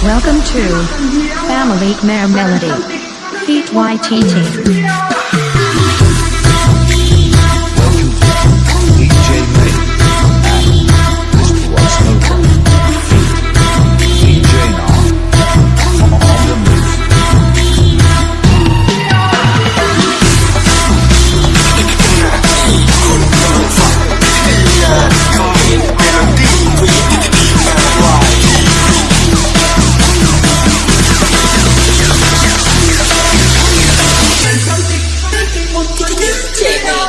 Welcome to Family Mare Melody. Feet YTT. Chino.